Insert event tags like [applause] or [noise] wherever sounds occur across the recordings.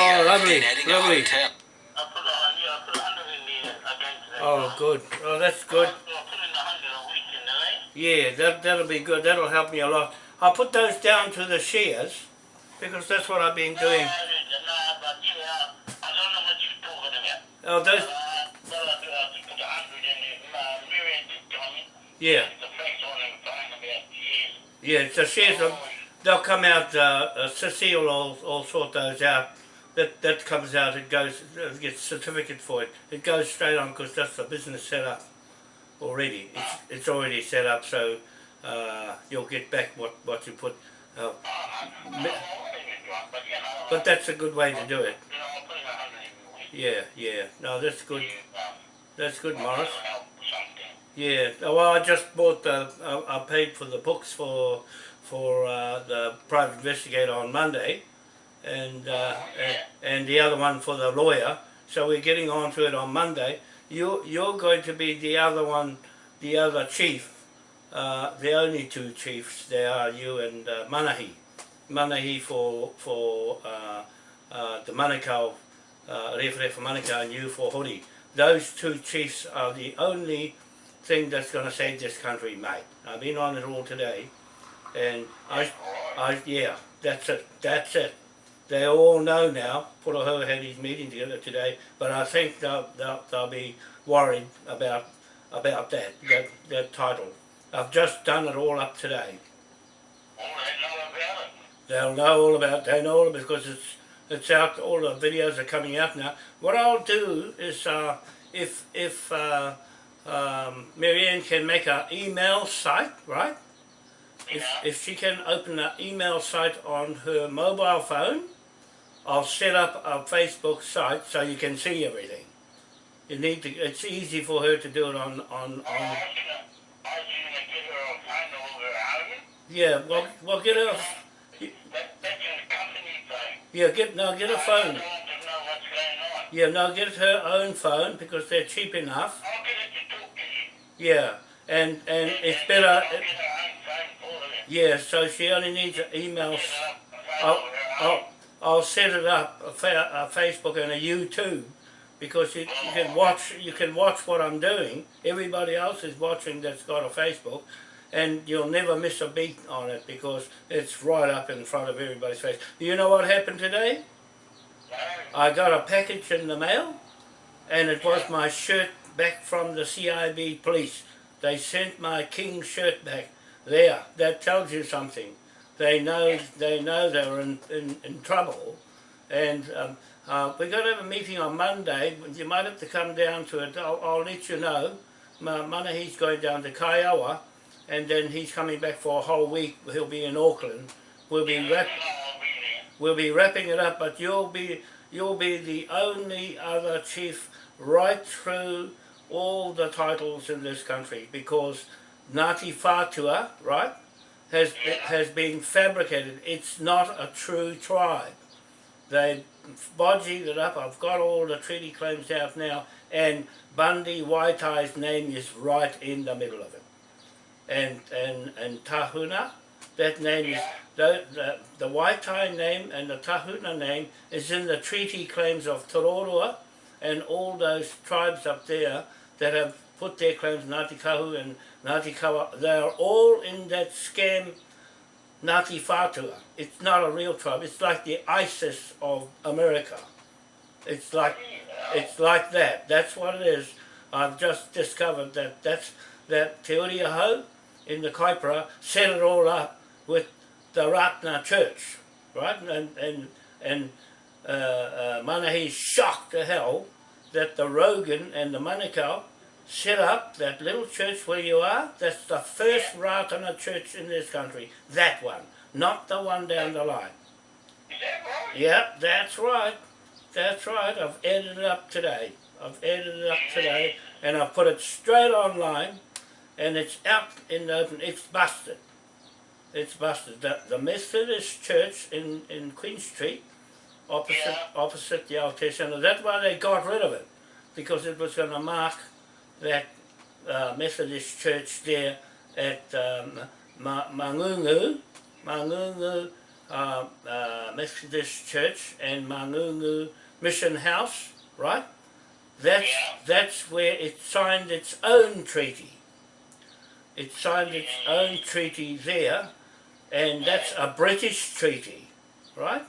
Oh, lovely, then adding a lovely. hotel. I put a hundred, yeah, I put a hundred in there against that. Oh, good. Oh, that's good. I put in a hundred a week in there? Yeah, that, that'll be good. That'll help me a lot. I'll put those down to the shares because that's what I've been doing. No, no, but yeah, I don't know what you're talking about. Oh, those, Uh, but I do, I put a hundred in there. Uh, Miriam did tell me. yeah, The first one in phone about years. yeah, the shares, will, they'll come out, uh, uh, Cecile will, will sort those out. That, that comes out, it goes, uh, gets certificate for it. It goes straight on because that's the business set up already. It's, it's already set up, so uh, you'll get back what, what you put. Uh, but that's a good way to do it. Yeah, yeah. No, that's good. That's good, Morris. Yeah. Oh, Well, I just bought the. I, I paid for the books for for uh, the private investigator on Monday, and, uh, and and the other one for the lawyer. So we're getting on to it on Monday. You you're going to be the other one, the other chief. Uh, the only two chiefs there are you and uh, Manahi. Manahi for for uh, uh, the Manukau, uh, Rewhere for Manukau and you for Hori. Those two chiefs are the only thing that's going to save this country, mate. I've been on it all today, and I, I, yeah, that's it, that's it. They all know now. Puraho had his meeting together today, but I think they'll, they'll, they'll be worried about about that, that that title. I've just done it all up today. All they know about it. They'll know all about. They know all about because it's it's out. All the videos are coming out now. What I'll do is, uh, if if uh, um, Marianne can make an email site, right? If Yeah. if she can open an email site on her mobile phone, I'll set up a Facebook site so you can see everything. You need to. It's easy for her to do it on on on. was gonna, I was gonna give her a phone. Yeah. Well, well, get her. That, that's a company phone. Yeah, get no, get a I phone. want to know what's going on. Yeah, no, get her own phone because they're cheap enough. I'll get it to talk to you. Yeah, and and it's better. I'll get her own phone for her. Yeah, so she only needs an email. Get her a phone I'll, I'll. I'll set it up a, fa- a Facebook and a YouTube because you, you can watch you can watch what I'm doing. Everybody else is watching that's got a Facebook, and you'll never miss a beat on it because it's right up in front of everybody's face. Do you know what happened today? I got a package in the mail, and it was my shirt back from the CIB police. They sent my king shirt back. There, that tells you something. They know they know they were in, in, in trouble, and um, uh, we're going to have a meeting on Monday. You might have to come down to it. I'll, I'll let you know. Ma- Manahi's going down to Kaiawa, and then he's coming back for a whole week. He'll be in Auckland. We'll be wrap- I'll be there. We'll be wrapping it up, but you'll be you'll be the only other chief right through all the titles in this country because Ngāti Whātua, right, has has been fabricated. It's not a true tribe. They bodged it up. I've got all the treaty claims out now, and Bundy Waitai's name is right in the middle of it. And and and Tahuna, that name is the, the, the Waitai name and the Tahuna name is in the treaty claims of Tororua and all those tribes up there that have put their claims, Ngāti Kahu and Ngāti Kawa, they are all in that scam Ngāti Whātua. It's not a real tribe, it's like the ISIS of America. It's like, it's like that, that's what it is. I've just discovered that that's, that Te Uri Aho in the Kaipara set it all up with the Ratana Church, right? And and and uh, uh, Manahi's shocked to hell that the Rogan and the Manukau set up that little church where you are. That's the first Ratana church in this country. That one, not the one down the line. Is that right? Yep, that's right. That's right. I've edited it up today. I've edited it up today, and I've put it straight online, and it's out in the open. It's busted. It's busted. The, the Methodist Church in, in Queen Street, opposite Yeah. opposite the Aotea Centre, that's why they got rid of it, because it was going to mark that uh, Methodist Church there at um, Ma- Mangungu, Mangungu uh, uh, Methodist Church and Mangungu Mission House, right? That's, that's where it signed its own treaty. It signed its own treaty there, and that's a British treaty, right?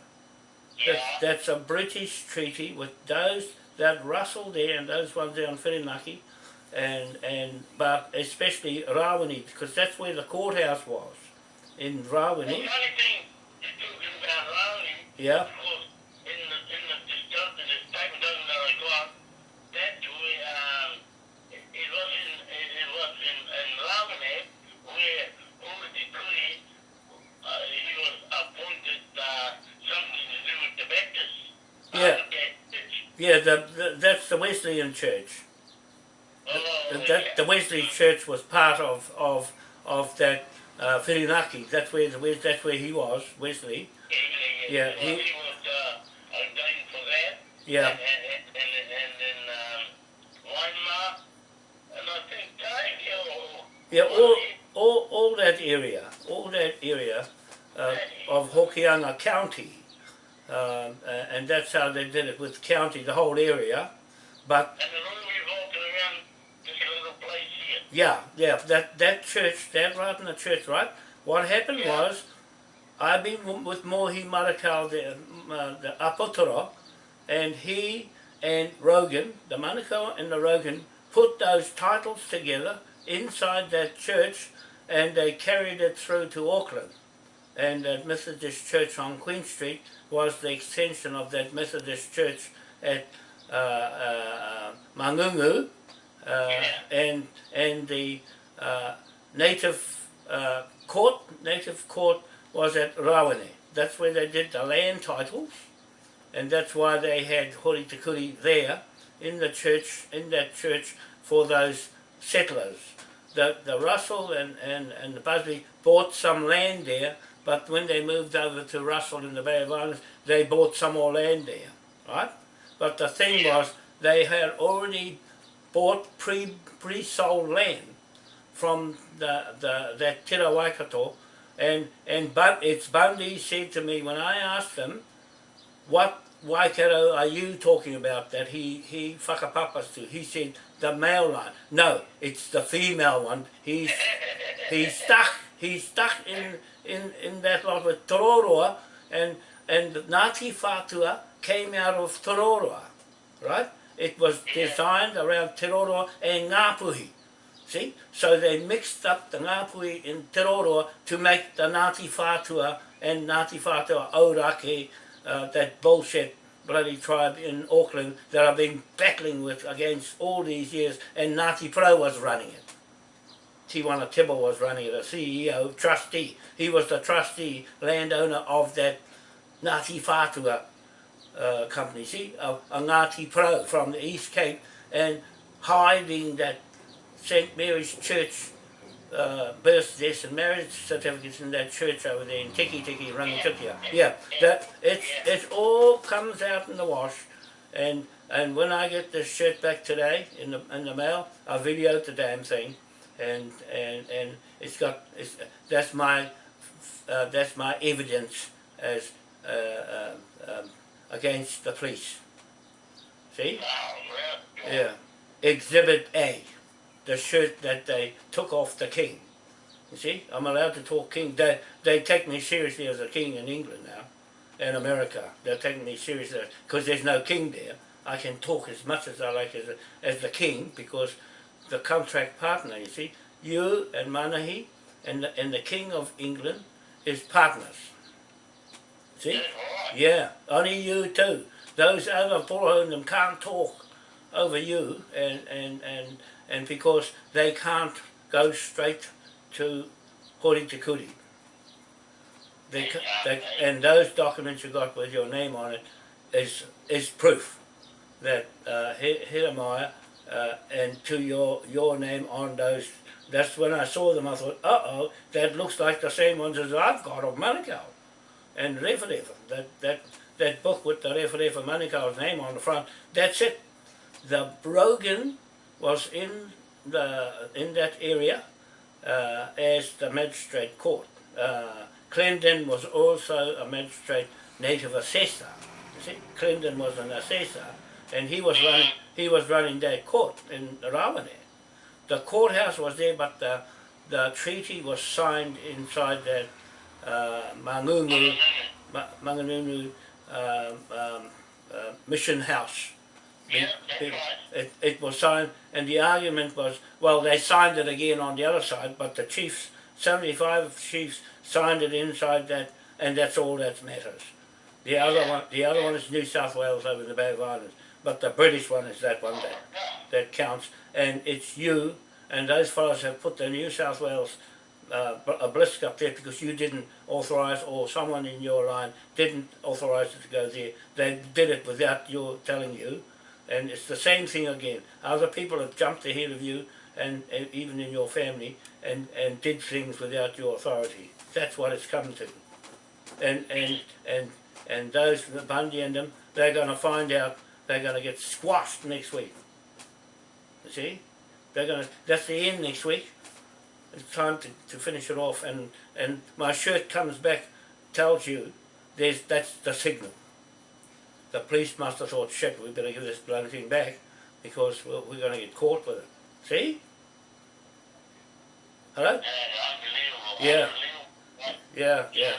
That, that's a British treaty with those that Russell there and those ones there on Whirinaki, and and but especially Rawene because that's where the courthouse was in The Rawene. only thing about Rowley, Yeah, of course, in the, in the, discussion, the statement doesn't that I got, that's where, um, it, it was in, it, it was in, in Rowley, where Ulrich Kuli, uh, he was appointed, uh, something to do with the Baptists. Yeah. Uh, yeah. The, the that's the Wesleyan Church. That the Wesley Church was part of of of that uh, Whirinaki. That's where the Wes- that's where he was Wesley. Yeah, yeah, Yeah, Well, he- he was, uh, ordained for that. Yeah. And, and, and, and, and um, Waimā, and I think Tiger, Yeah, all, all, all that area, all that area uh, of Hokianga County, um, uh, and that's how they did it with county, the whole area. But yeah, yeah, that that church, that right in the church, right? What happened Yeah. was, I've been with Mohi Marakau, the, uh, the Apotoro, and he and Rogan, the Manukau and the Rogan, put those titles together inside that church and they carried it through to Auckland. And that Methodist church on Queen Street was the extension of that Methodist church at uh, uh, Mangungu, and and the uh, native uh, court, native court was at Rawene. That's where they did the land titles, and that's why they had Hori Te Kuri there in the church, in that church for those settlers. The, the Russell and, and, and the Busby bought some land there, but when they moved over to Russell in the Bay of Islands, they bought some more land there, right? But the thing was, they had already bought pre, pre-sold land from the, the, that Tira Waikato, and, and but it's Bundy said to me when I asked him, what Waikato are you talking about that he, he whakapapas to? He said, the male line. No, it's the female one. He's, he's stuck, he's stuck in, in, in that lot with Tororoa, and, and Ngāti Whātua came out of Tororoa, right? It was designed around Tororoa and Ngāpuhi. See? So they mixed up the Ngāpuhi in Tororoa to make the Ngāti Whātua and Ngāti Whātua Ōrākei, uh, that bullshit bloody tribe in Auckland that I've been battling with against all these years, and Ngāti Porou was running it. Tiwana Tibble was running it, a CEO, trustee. He was the trustee, landowner of that Ngāti Whātua uh, company, see, a, Ngāti Porou from the East Cape, and hiding that St. Mary's Church uh, birth, death and marriage certificates in that church over there in Tikitiki, Rangitukia. Yeah, that it, it all comes out in the wash, and and when I get this shirt back today in the in the mail, I videoed the damn thing, and and and it's got it's that's my uh, that's my evidence as uh, uh, um, against the police. See? Oh, Yeah. Exhibit A, the shirt that they took off the king. You see, I'm allowed to talk king. They, they take me seriously as a king in England now, and America. They're taking me seriously because there's no king there. I can talk as much as I like as, a, as the king because the contract partner, you see, you and Manahi and the, and the king of England is partners. See? Yeah, only you too. Those other following them can't talk over you, and, and, and, and because they can't go straight to Hori Te Kuri. They, they, and those documents you got with your name on it is, is proof that uh, uh, and to your, your name on those. That's when I saw them, I thought, uh-oh, that looks like the same ones as I've got of Manukau and Referefa, that, that, that book with the Referefa Manukau's name on the front, that's it. The Brogan was in the in that area uh, as the magistrate court, uh, Clendon was also a magistrate native assessor. You see, Clendon was an assessor, and he was running he was running that court in Rawene. The courthouse was there, but the the treaty was signed inside that Mangungu, Ma- Mangungu um, um, uh, mission house. Yeah, It, it, it was signed, and the argument was, well, they signed it again on the other side, but the chiefs, 75 chiefs, signed it inside that, and that's all that matters. The other one, the other one is New South Wales over the Bay of Islands, but the British one is that one that, that counts, and it's you, and those fellows have put the New South Wales uh, bl- obelisk up there because you didn't authorise, or someone in your line didn't authorise it to go there. They did it without your telling you, and it's the same thing again. Other people have jumped ahead of you, and, and even in your family, and, and did things without your authority. That's what it's come to. And and and and those Bundy and them, they're going to find out. They're going to get squashed next week. You see, they're going to. That's the end next week. It's time to, to finish it off, and and my shirt comes back, tells you, there's that's the signal the police must have thought, shit, we better give this bloody thing back because we're, we're going to get caught with it. See? Hello? Yeah. Yeah, yeah.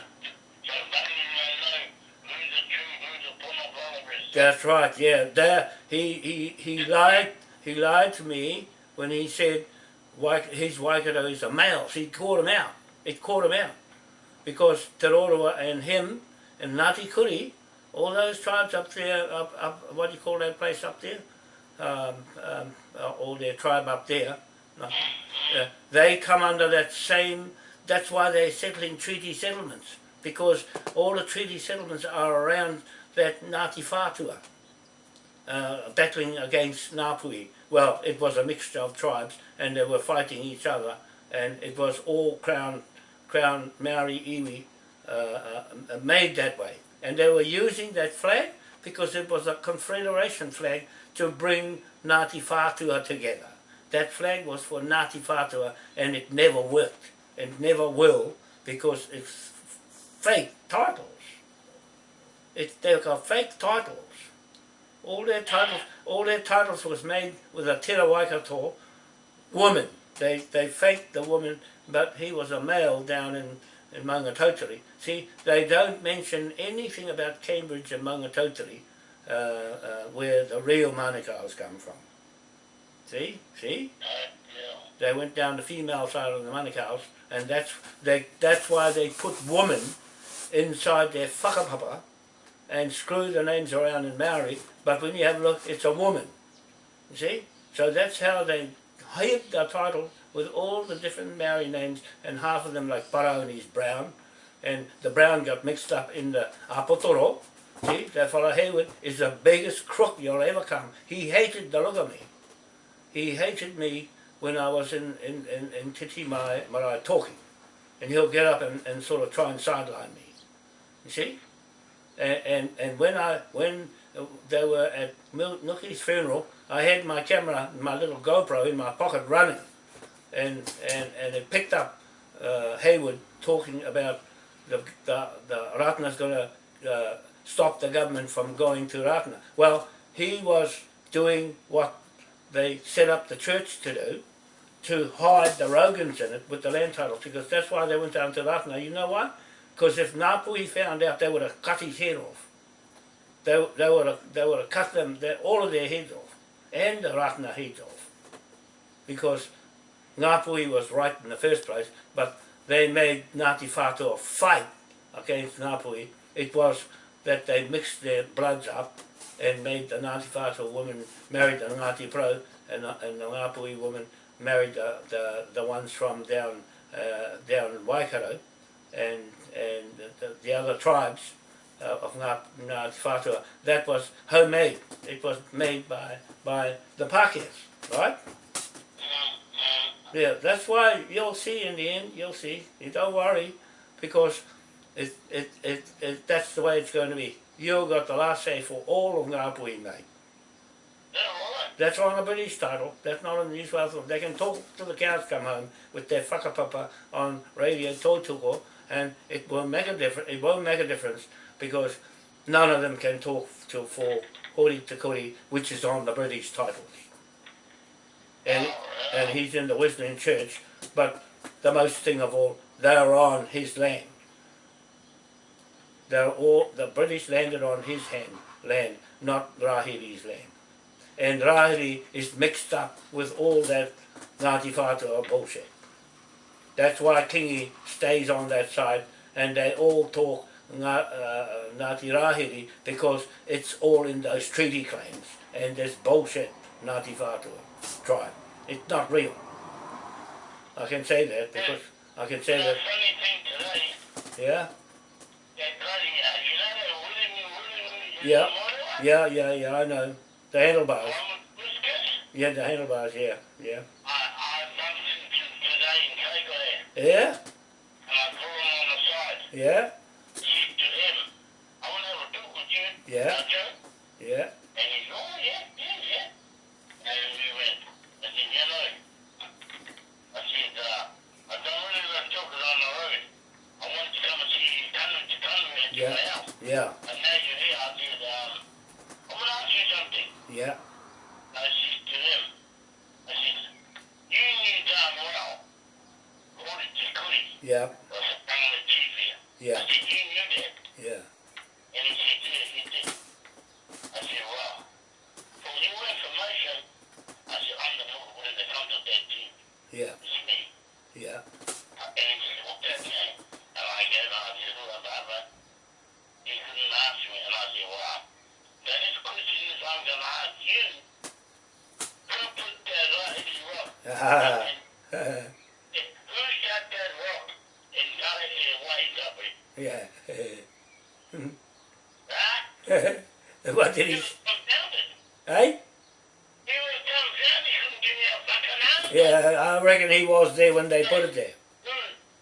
So nothing will know who's the true, who's the pornographer. That's right. Yeah, there he he he lied. He lied to me when he said his Waikato is a male. He caught him out. It caught him out because Te Roroa and him and Ngāti Kuri, all those tribes up there, up, up what do you call that place up there? Um, um, uh, all their tribe up there. Uh, they come under that same. That's why they're settling treaty settlements because all the treaty settlements are around that Ngāti Whātua, uh, battling against Ngāpuhi. Well, it was a mixture of tribes and they were fighting each other and it was all Crown, Crown Maori iwi uh, uh, made that way. And they were using that flag because it was a confederation flag to bring Ngāti Whātua together. That flag was for Ngāti Whātua and it never worked. and never will because it's fake titles. It, they've got fake titles. All their titles, all their titles was made with a Te Waikato woman. They they faked the woman, but he was a male down in in Maungatautari. See, they don't mention anything about Cambridge and Maungatautari, uh, uh, where the real Manukau's come from. See, see. They went down the female side of the Manukau's, and that's they. That's why they put woman inside their whakapapa and screw the names around in Maori. But when you have a look, it's a woman. You see? So that's how they hid the title with all the different Maori names, and half of them like Paraoni's Brown, and the Brown got mixed up in the Apotoro. See, that fellow Hayward is the biggest crook you'll ever come. He hated the look of me. He hated me when I was in, in, in, in Titi Mai Marae talking. And he'll get up and, and sort of try and sideline me. You see? And, and, and when I when they were at Nuki's funeral, I had my camera, my little GoPro in my pocket running. And, and, and it picked up uh, Hayward talking about the, the, the Ratana's going to uh, stop the government from going to Ratana. Well, he was doing what they set up the church to do, to hide the Rogans in it with the land titles, because that's why they went down to Ratana. You know why? Because if Ngāpuhi found out, they would have cut his head off. They, they would have they would have cut them all of their heads off, and the Ratana heads off, because Ngāpuhi was right in the first place, but they made Ngāti Whātua fight against Ngāpuhi. It was that they mixed their bloods up and made the Ngāti Whātua woman married the Ngāti Porou, and, and the Ngāpuhi woman married the, the, the ones from down uh, down Waikato, and and the, the other tribes uh, of Ngā, Ngāti. That was homemade. It was made by by the Pākehās, right? Yeah, that's why you'll see in the end, you'll see. You don't worry, because it, it, it, it, that's the way it's going to be. You've got the last say for all of Ngāpuhi, mate. That's on a British title. That's not on the New South Wales. They can talk till the cows come home with their whakapapa on radio Tautoko and it won't make a difference. It won't make a difference because none of them can talk to for Hori Te Kuri, which is on the British titles. And and he's in the Wesleyan Church, but the most thing of all, they're on his land. They're all the British landed on his hand, land, not Rahiri's land. And Rahiri is mixed up with all that Ngāti Whātua bullshit. That's why Kingi stays on that side and they all talk uh, Ngāti Rahiri because it's all in those treaty claims and this bullshit Ngāti Whātua tribe. It's not real. I can say that because I can say that, funny thing today, yeah, that bloody, you know that William, William, Yeah. Yeah, yeah, yeah, I know. The handlebars, One with whiskers? yeah, the handlebars, yeah, yeah. I, I bumped into today in Kaikohe, Yeah, and I pulled him on the side. yeah, Said to him, I want to have a talk with you. Yeah. Yeah, And he oh, yeah, yeah, yeah. And we went. I said, you know, I said, uh, I don't really like talking on the road. I want to come and see you, come to come and to Yeah. my house. yeah, And now you're here, I said, um, I want to ask you something. yeah, I said to him, I said, you knew damn well, Hori Te Kuri yeah, was a family chief yeah, I said, you knew that. yeah, And he said, yeah, he did. I said, well, for your information, I said, I'm the one when they come that team. yeah, It's me. yeah, And he said, what's that name? And I gave him, I said, who am I? But he couldn't answer me. And I said, well, the next question is I'm going to ask you, who put that right in the rock? ah, And who shot that rock in Galaxy Waikapi? yeah. Right? what did He he, was confounded. eh? He was confounded. He couldn't give me a fucking answer. Yeah, I reckon he was there when they put it there. Who,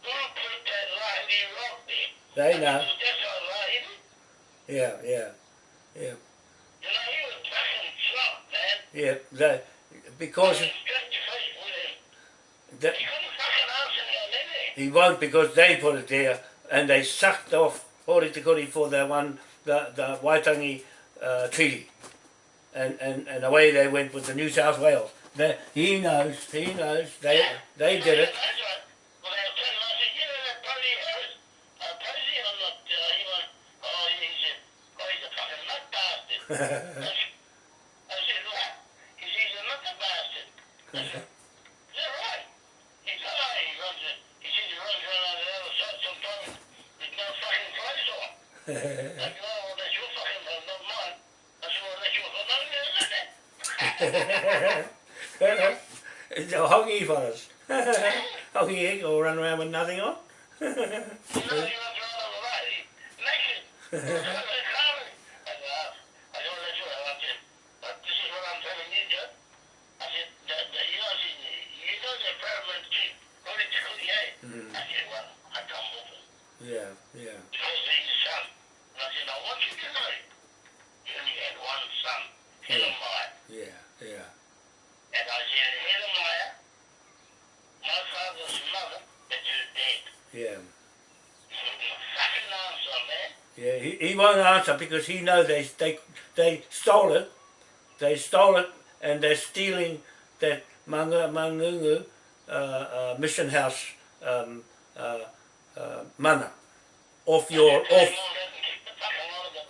who put that lightning rock there? They know. That's all lightning. Yeah, yeah, yeah, You know, he was fucking shocked, man. yeah. They, I because was straight to face with him. the, He couldn't fucking answer me on anything. he won't because they put it there and they sucked off Hori Te Kuri for the one, the, the Waitangi uh, treaty. And, and, and away they went with the New South Wales. He knows, he knows, they, they did it. [laughs] yeah. He he won't answer because he knows they, they, they stole it. They stole it and they're stealing that Manga, Mangungu uh, uh, mission house um, uh, uh, mana off your, off,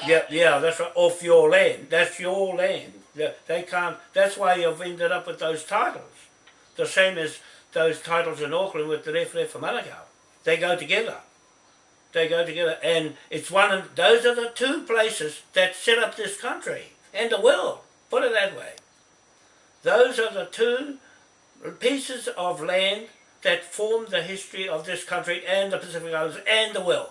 yeah, yeah, that's right, off your land. That's your land. They, they can't, that's why you've ended up with those titles. The same as those titles in Auckland with the Ref Ref for Manukau. They go together. They go together, and it's one of those are the two places that set up this country and the world. Put it that way. Those are the two pieces of land that form the history of this country and the Pacific Islands and the world.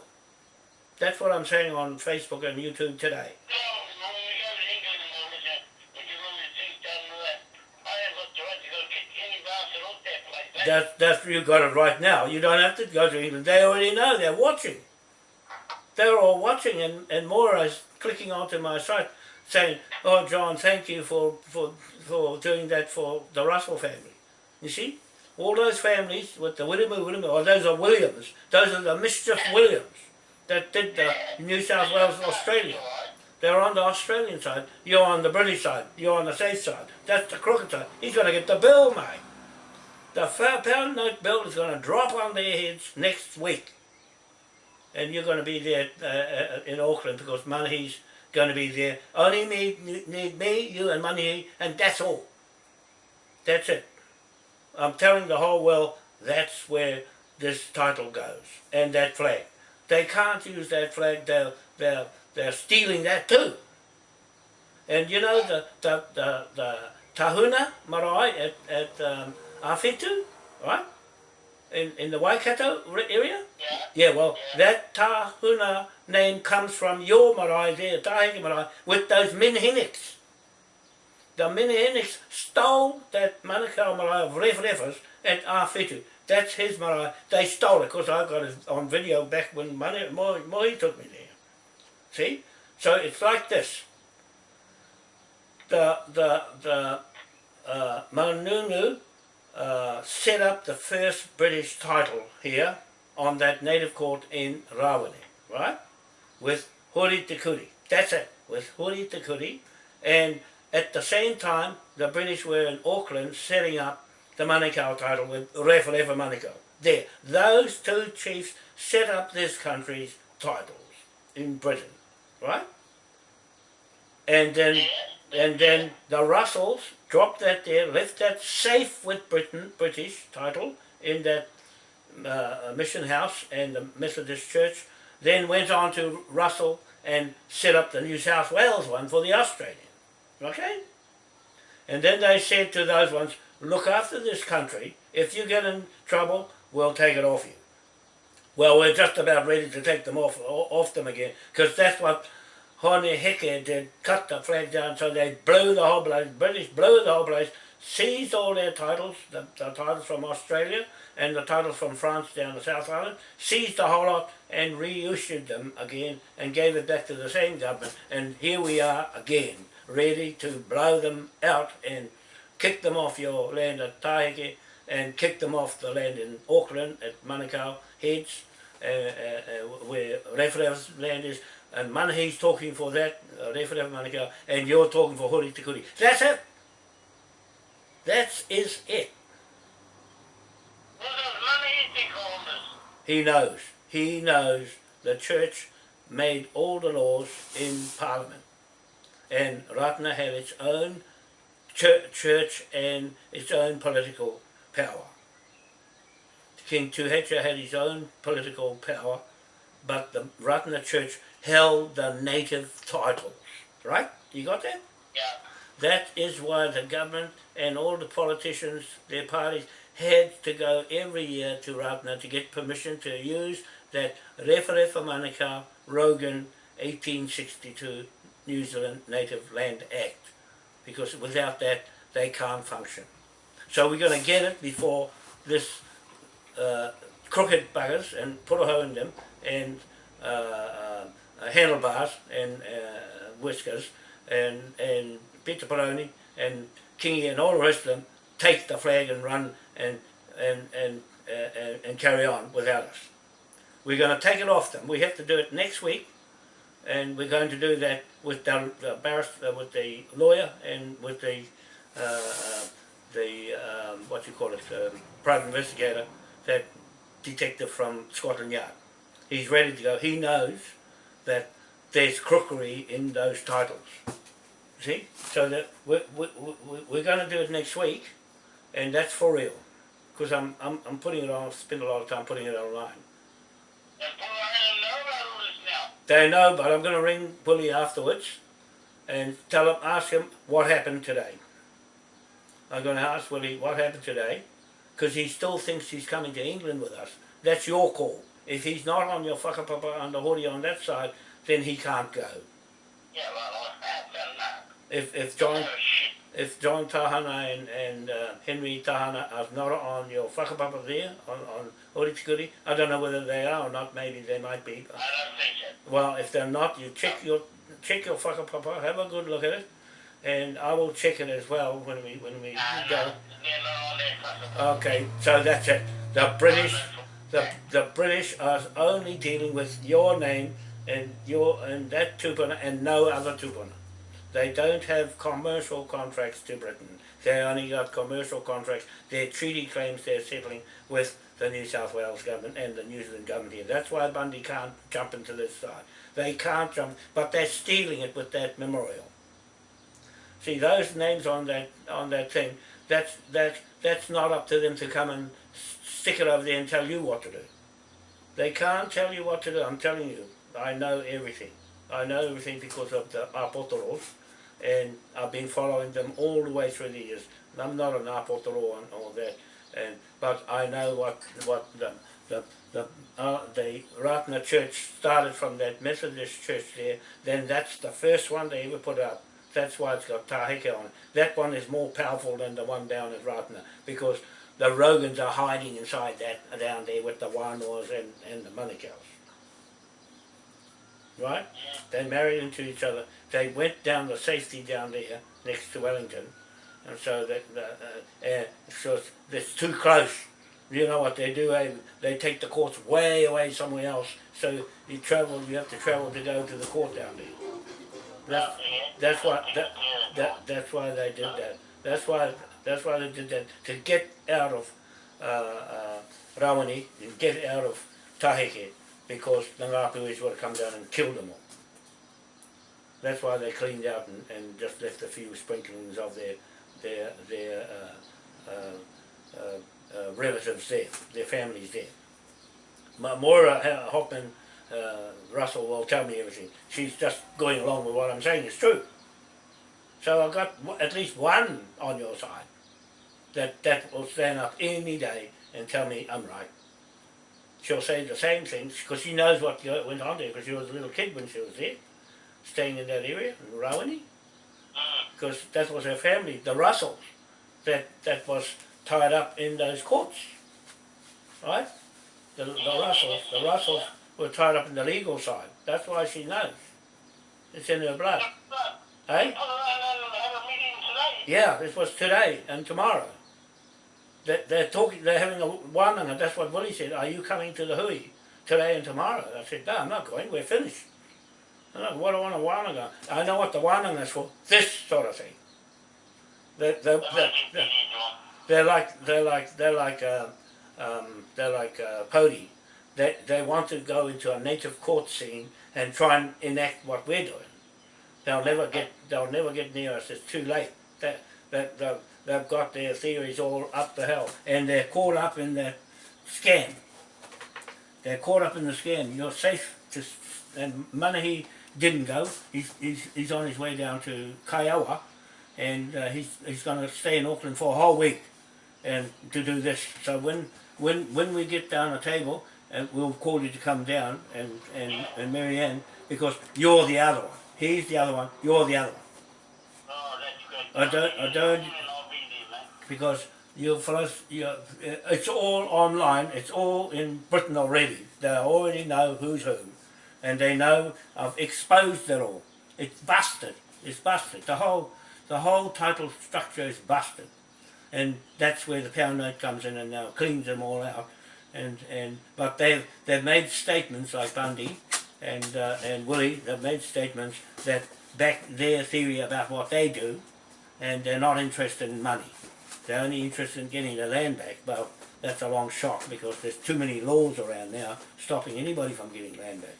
That's what I'm saying on Facebook and YouTube today. No, when we go to England and all this, we do all these things down there. I have got the right to go kick any bastard off that? That's that's you got it right now. You don't have to go to England. They already know. They're watching. They're all watching, and and Maura is clicking onto my site saying, "Oh, John, thank you for for for doing that for the Russell family." You see, all those families with the William William, or those are Williams, those are the mischief Williams that did the New South Wales Australia. They're on the Australian side, you're on the British side, you're on the safe side. That's the crooked side. He's going to get the bill, mate. The five pound note bill is going to drop on their heads next week. And you're going to be there uh, uh, in Auckland because Manahi's going to be there. Only me, need me, you and Manahi, and that's all. That's it. I'm telling the whole world that's where this title goes and that flag. They can't use that flag. They're, they're, they're stealing that too. And you know the, the, the, the Tahuna marae at, at um, Awhitu, right? In, in the Waikato area? Yeah. Yeah, well, that Tahuna name comes from your marae there, Tahiki marae, with those Minhinnicks. The Minhinnicks stole that Manukau marae of Ref Refers at Awhitu. That's his marae. They stole it, because I got it on video back when Mani, Moi, Moi took me there. See? So it's like this. The, the, the uh, Manunu uh, set up the first British title here on that native court in Rawene, right? With Hori Te Kuri. That's it, with Hori Te Kuri. And at the same time, the British were in Auckland setting up the Manukau title with Refa Manukau. There, those two chiefs set up this country's titles in Britain, right? And then, and then the Russells dropped that there, left that safe with Britain, British title, in that uh, mission house and the Methodist Church, then went on to Russell and set up the New South Wales one for the Australian. Okay? And then they said to those ones, look after this country. If you get in trouble, we'll take it off you. Well, we're just about ready to take them off off them again, because that's what Hone Heke did, cut the flag down so they blew the whole place, British blew the whole place, seized all their titles, the, the titles from Australia and the titles from France down the South Island, seized the whole lot and reissued them again and gave it back to the same government. And here we are again, ready to blow them out and kick them off your land at Taheke and kick them off the land in Auckland at Manukau Heads, uh, uh, uh, where Referev's land is, and Manahi's talking for that, uh, Manukau, and you're talking for Hori Te Kuri. That's it. That is it. What does money think on this? He knows. He knows the church made all the laws in Parliament. And Ratana had its own church, and its own political power. King Tūheitia had his own political power, but the Ratana Church held the native titles. Right? You got that? Yeah. That is why the government and all the politicians, their parties, had to go every year to Ratana to get permission to use that Referefa Manukau Rogan 1862 New Zealand Native Land Act. Because without that, they can't function. So we're going to get it before this uh, crooked buggers and put a hole in them and uh, uh, handlebars and uh, whiskers and, and Peter Peroni and Kingy and all the rest of them take the flag and run and and and uh, and, and carry on without us. We're going to take it off them. We have to do it next week, and we're going to do that with the, the barrister, with the lawyer, and with the uh, uh, the um, what you call it, um, private investigator, that detective from Scotland Yard. He's ready to go. He knows that there's crookery in those titles. See? So that we're, we're, we're going to do it next week, and that's for real. Because I'm, I'm, I'm putting it on, spend a lot of time putting it online. They know, but I'm going to ring Bully afterwards and tell him, ask him what happened today. I'm going to ask Willie what happened today, because he still thinks he's coming to England with us. That's your call. If he's not on your whakapapa on the hoodie on that side, then he can't go. Yeah, well, I've done that. If if John Oh. If John Tahana and, and uh, Henry Tahana are not on your whakapapa there, on, on Hori Te Kuri, I don't know whether they are or not, maybe they might be. I don't think so. Well, if they're not, you check your check your whakapapa, have a good look at it, and I will check it as well when we when we Uh, go. no, they're not on that customer. Okay, so that's it. The British, the the British are only dealing with your name and your and that tupuna and no other tupuna. They don't have commercial contracts to Britain. They only got commercial contracts. Their treaty claims they're settling with the New South Wales government and the New Zealand government here. That's why Bundy can't jump into this side. They can't jump, but they're stealing it with that memorial. See those names on that on that thing. That's that that's not up to them to come and stick it over there and tell you what to do. They can't tell you what to do. I'm telling you, I know everything. I know everything because of the Apotoros, and I've been following them all the way through the years. And I'm not an Apotoro and all that, and but I know what what the the the uh, the Ratana Church started from that Methodist church there. Then that's the first one they ever put up. That's why it's got Taheke on it. That one is more powerful than the one down at Ratana because the Rogans are hiding inside that down there with the Wanoas and, and the Manukau's. Right? They married into each other. They went down the safety down there next to Wellington. And so that the, uh, uh, so it's, too close. You know what they do? eh? They take the courts way away somewhere else. So you travel. You have to travel to go to the court down there. That's, that's why that, that that's why they did that. That's why that's why they did that to get out of uh, uh, Rawene and get out of Taheke because the Ngāpuhis would have come down and killed them all. That's why they cleaned out and, and just left a few sprinklings of their their their uh, uh, uh, uh, relatives there, their families there. Ma- Moira Hoffman uh, Russell will tell me everything. She's just going along with what I'm saying It's true. So I've got at least one on your side that, that will stand up any day and tell me I'm right. She'll say the same things because she knows what went on there because she was a little kid when she was there, staying in that area in Rawene. Because that was her family, the Russells, that, that was tied up in those courts. Right? The, the Russells, the Russells were tied up in the legal side. That's why she knows. It's in her blood. Hey? Yeah, this was today and tomorrow. They, they're talking, they're having a wānanga, that's what Willie said, are you coming to the hui today and tomorrow? I said, no, I'm not going, we're finished. I know, what do I want a wānanga? I know what the wānanga is for, this sort of thing. They're, they're, they're, they're, they're like, they're like, they're like, uh, um, they're like uh, Pody. They, they want to go into a native court scene and try and enact what we're doing. They'll never get, they'll never get near us, it's too late. They, they've, got their theories all up the hill and they're caught up in the scam. They're caught up in the scam. You're safe to, and Manahi didn't go. He's, he's, he's on his way down to Kaiawa and uh, he's, he's going to stay in Auckland for a whole week and to do this. So when, when, when we get down the table, uh, we'll call you to come down and, and, and Marianne because you're the other one. He's the other one, you're the other one. I don't- I don't- because you fellas, you, uh, it's all online. It's all in Britain already. They already know who's who, and they know I've exposed it all. It's busted. It's busted. The whole, the whole title structure is busted, and that's where the pound note comes in and now cleans them all out. And and but they've they've made statements like Bundy and uh, and Willie. They've made statements that back their theory about what they do, and they're not interested in money. They're only interested in getting the land back. Well, that's a long shot because there's too many laws around now stopping anybody from getting land back.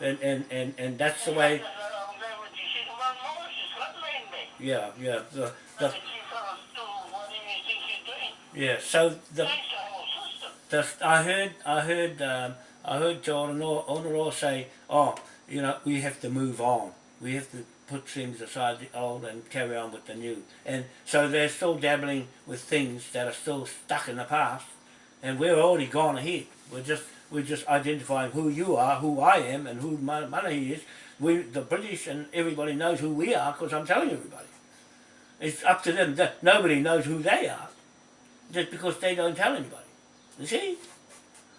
And and, and, and that's the way. Yeah, yeah, the, the yeah. So the the I heard I heard um, I heard John Onoro say, oh, you know, we have to move on. We have to put things aside the old and carry on with the new. And so they're still dabbling with things that are still stuck in the past, and we're already gone ahead. We're just we're just identifying who you are, who I am, and who Ma- Manahi is. We the British and everybody knows who we are because I'm telling everybody. It's up to them. That nobody knows who they are, just because they don't tell anybody. You see?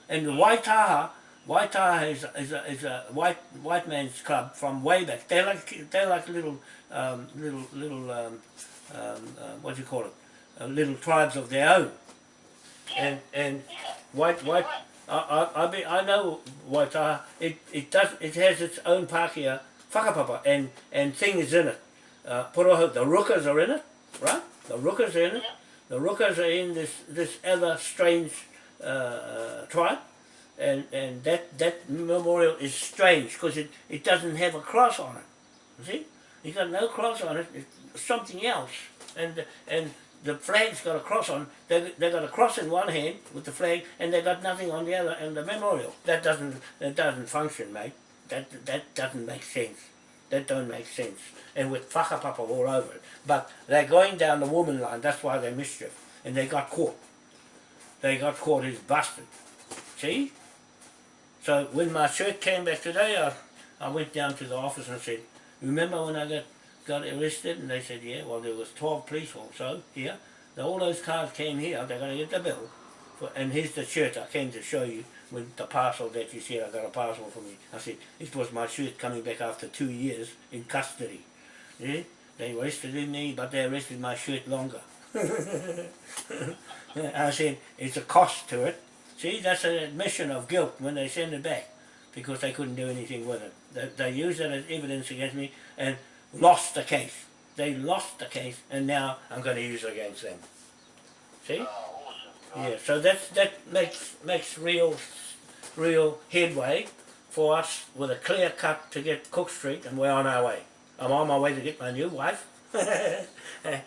And the Waitaha, Waitaha is, is, a, is a white white man's club from way back. They're like they're like little um, little little um, um, uh, what do you call it? Uh, little tribes of their own. And and white white I I I, be, I know Waitaha. It it does it has its own Pākehā whakapapa and and things in it. Uh, Poroho, the rookers are in it, right? The rookers are in it. The rookers are in this this other strange uh, uh, tribe and and that that memorial is strange because it it doesn't have a cross on it. You see, you got no cross on it. It's something else, and and the flag's got a cross on. They they got a cross in one hand with the flag, and they got nothing on the other. And the memorial that doesn't that doesn't function, mate. That that doesn't make sense. That don't make sense. And with whakapapa all over it. But they're going down the woman line. That's why they mischief, and they got caught. They got caught. He's busted. See? So when my shirt came back today, I, I went down to the office and said, remember when I got, got arrested? And they said, yeah, well there was 12 police also here. Now, all those cars came here, they're going to get the bill. For, and here's the shirt I came to show you with the parcel that you said I got a parcel for me. I said, it was my shirt coming back after two years in custody. Yeah? They arrested me, but they arrested my shirt longer. [laughs] I said, it's a cost to it. See, that's an admission of guilt when they send it back because they couldn't do anything with it. They, they used it as evidence against me and lost the case. They lost the case and now I'm going to use it against them. See? Oh, yeah, so that that makes makes real real headway for us with a clear cut to get Cook Street and we're on our way. I'm on my way to get my new wife. [laughs] and,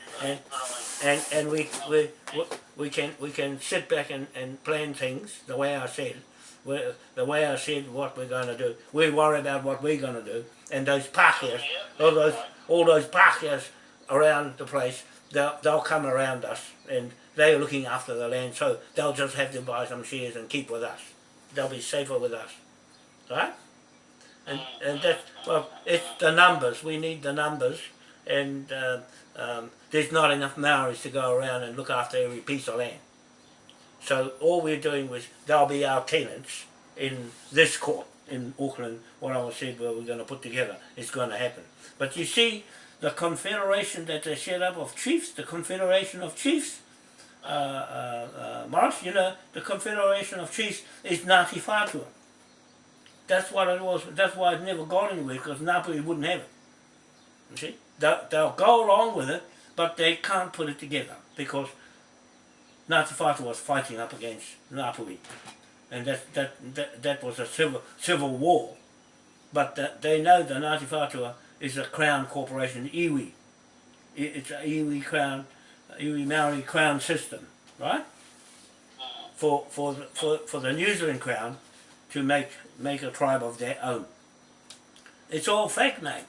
and and we we we can we can sit back and, and plan things the way I said the way I said what we're going to do. We worry about what we're going to do. And those Pākehās all those all those Pākehās around the place they'll, they'll come around us and they're looking after the land. So they'll just have to buy some shares and keep with us. They'll be safer with us. Right? And and that's well it's the numbers. We need the numbers. And uh, um, there's not enough Maoris to go around and look after every piece of land. So all we're doing was, they'll be our tenants in this court in Auckland, what I said where we're going to put together, is going to happen. But you see, the confederation that they set up of chiefs, the confederation of chiefs, uh, uh, uh, Morris, you know, the confederation of chiefs is Ngāti Whātua. That's what it was, that's why it never got anywhere, because Ngāpuhi wouldn't have it. You see? They'll, they'll go along with it, but they can't put it together because Ngāti Whātua was fighting up against Ngāpuhi. And that, that, that, that was a civil, civil war. But the, they know the Ngāti Whātua is a crown corporation, iwi. It's a iwi crown, iwi Maori crown system, right? For, for, the, for, for the New Zealand crown to make, make a tribe of their own. It's all fake, mate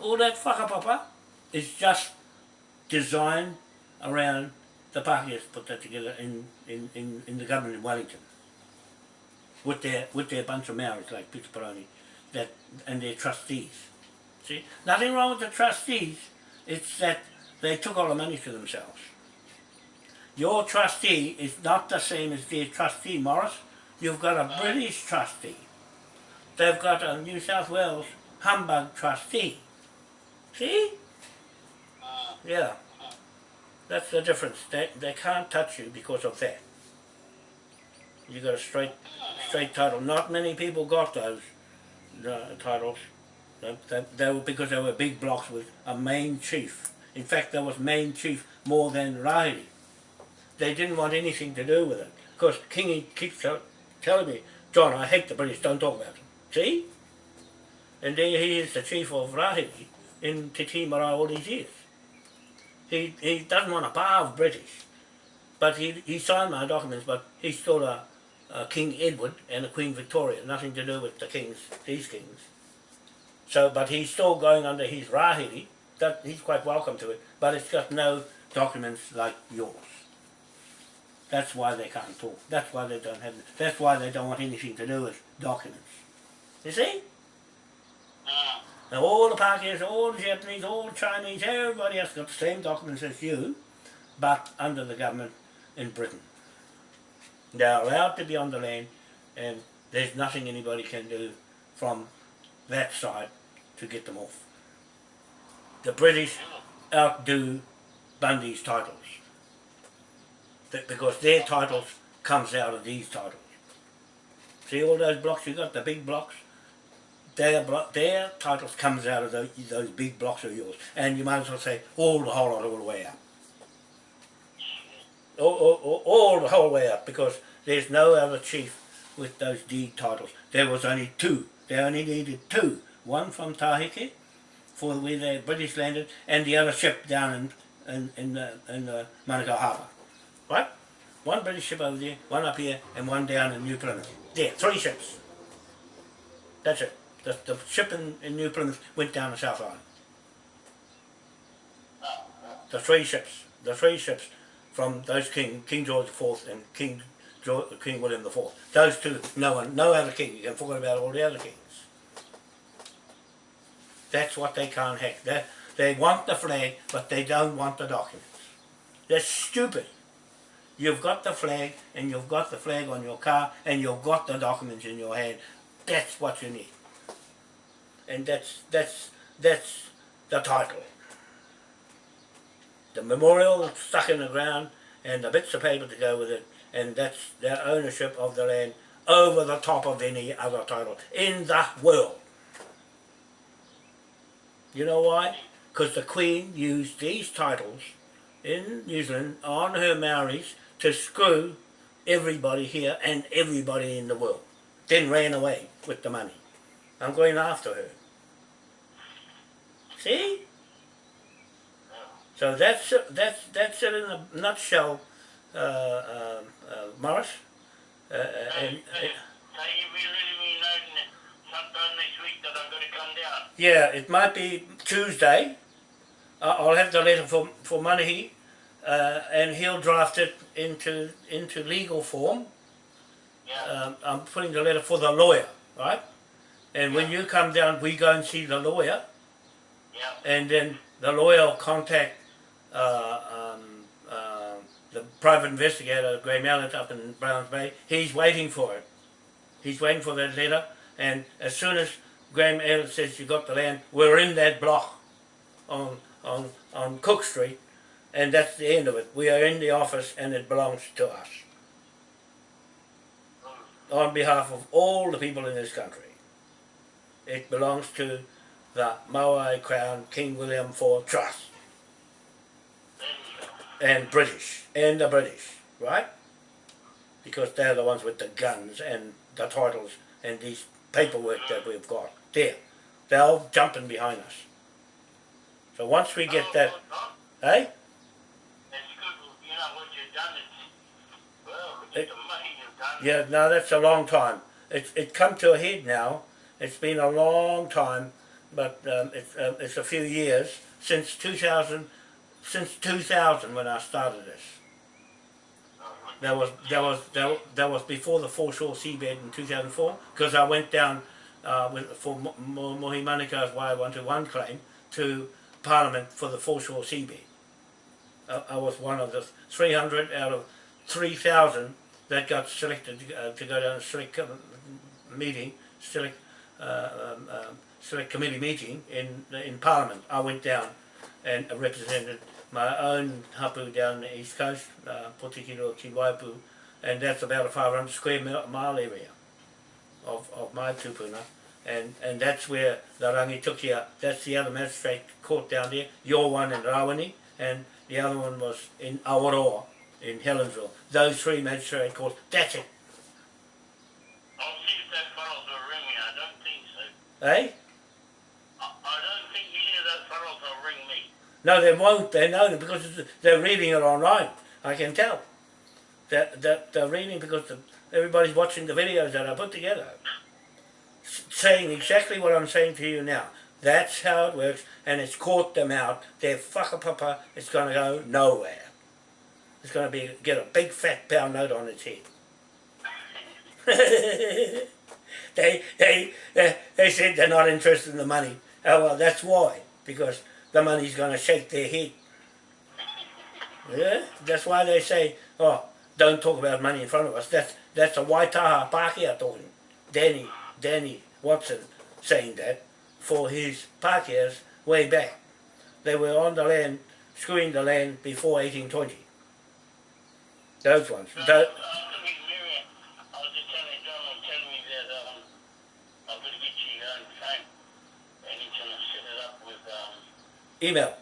all that whakapapa is just designed around the Pākehās put that together in, in, in, in the government in Wellington with their with their bunch of Maoris like Peter Paroni that and their trustees. See? Nothing wrong with the trustees, it's that they took all the money to themselves. Your trustee is not the same as their trustee, Morris. You've got a British trustee. They've got a New South Wales humbug trustee. See? Yeah. That's the difference. They, they can't touch you because of that. You got a straight straight title. Not many people got those uh, titles. They, they, they, were because they were big blocks with a main chief. In fact, there was main chief more than Rahiri. They didn't want anything to do with it. Because Kingi keeps telling me, John, I hate the British, don't talk about them. See? And there he is, the chief of Rahiri in Te Tīmara all these years. He, he doesn't want a bar of British, but he, he signed my documents, but he's still a, a King Edward and a Queen Victoria, nothing to do with the kings, these kings. So, but he's still going under his rahiri, that he's quite welcome to it, but it's got no documents like yours. That's why they can't talk. That's why they don't have. That's why they don't want anything to do with documents. You see? Ah. Now all the Pakistanis, all the Japanese, all the Chinese, everybody else got the same documents as you, but under the government in Britain. They're allowed to be on the land and there's nothing anybody can do from that side to get them off. The British outdo Bundy's titles. Because their titles comes out of these titles. See all those blocks you got, the big blocks? Their, their titles comes out of those, those big blocks of yours. And you might as well say all the whole lot all the way up. All, all, all, the whole way up because there's no other chief with those deed titles. There was only two. They only needed two. One from Tahiti for where the British landed and the other ship down in, in, in, the, in the Manukau Harbour. Right? One British ship over there, one up here and one down in New Plymouth. There, three ships. That's it. The, the ship in, in New Plymouth went down the South Island. The three ships. The three ships from those king, King George IV and King George, King William IV. Those two, no one, no other king. You can forget about all the other kings. That's what they can't hack. They, they want the flag, but they don't want the documents. That's stupid. You've got the flag, and you've got the flag on your car, and you've got the documents in your hand. That's what you need. And that's that's that's the title. The memorial stuck in the ground, and the bits of paper to go with it, and that's their ownership of the land over the top of any other title in the world. You know why? Because the Queen used these titles in New Zealand on her Maoris to screw everybody here and everybody in the world. Then ran away with the money. I'm going after her. See? So that's that's that's it in a nutshell, uh, um, uh, Morris. Uh, uh, and, uh, So you be letting me know that sometime next week that I'm going to come down. Yeah, it might be Tuesday. I'll have the letter for for Manahi, uh, and he'll draft it into into legal form. Yeah. Um, I'm putting the letter for the lawyer, right? And when you come down, we go and see the lawyer, yeah. and then the lawyer will contact uh, um, uh, the private investigator, Graham Mallet, up in Browns Bay. He's waiting for it. He's waiting for that letter, and as soon as Graham Mallet says you got the land, we're in that block on on on Cook Street, and that's the end of it. We are in the office, and it belongs to us on behalf of all the people in this country. It belongs to the Maui Crown King William IV Trust and British and the British, right? Because they're the ones with the guns and the titles and these paperwork that we've got. There, they're all jumping behind us. So once we get that, at It-. Yeah, no, that's a long time. It's it come to a head now. It's been a long time, but um, it's uh, it's a few years since 2000, since 2000 when I started this. That was that was that, that was before the foreshore seabed in 2004 because I went down uh, with for Mo- Mo- Mohi Manukau's Wai 121 claim to Parliament for the foreshore seabed. I, I was one of the 300 out of 3,000 that got selected uh, to go down a select meeting, select, uh, um, um, select committee meeting in in Parliament. I went down and represented my own hapu down the east coast, uh, Potikiro ki Waipu, and that's about a 500 square mile area of, of my tupuna. And, and that's where the Rangitukia, that's the other magistrate court down there, your one in Rawene, and the other one was in Awaroa, in Helensville. Those three magistrate courts, that's it. I'll see if that fellows will ring me. I don't think so. Eh? I, I don't think any of those fellows will ring me. No, they won't. They know because they're reading it online. I can tell. That that they're reading because the, everybody's watching the videos that I put together, saying exactly what I'm saying to you now. That's how it works, and it's caught them out. They're whakapapa. It's going to go nowhere. It's going to be get a big fat pound note on its head. [laughs] they, they, they, they said they're not interested in the money. Oh, well, that's why. Because money's going to shake their head. Yeah, that's why they say, oh, don't talk about money in front of us. That's, that's a Waitaha Pākehā talking. Danny, Danny Watson saying that for his Pākehās way back. They were on the land, screwing the land before 1820. Those ones. So, moving.